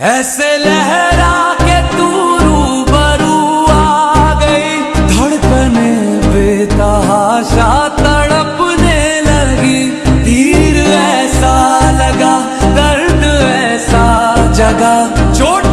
ऐसे लहरा के तू रूबरू आ गई। धड़कने बेतहाशा तड़पने लगी। तीर ऐसा लगा, दर्द ऐसा जगा। चोट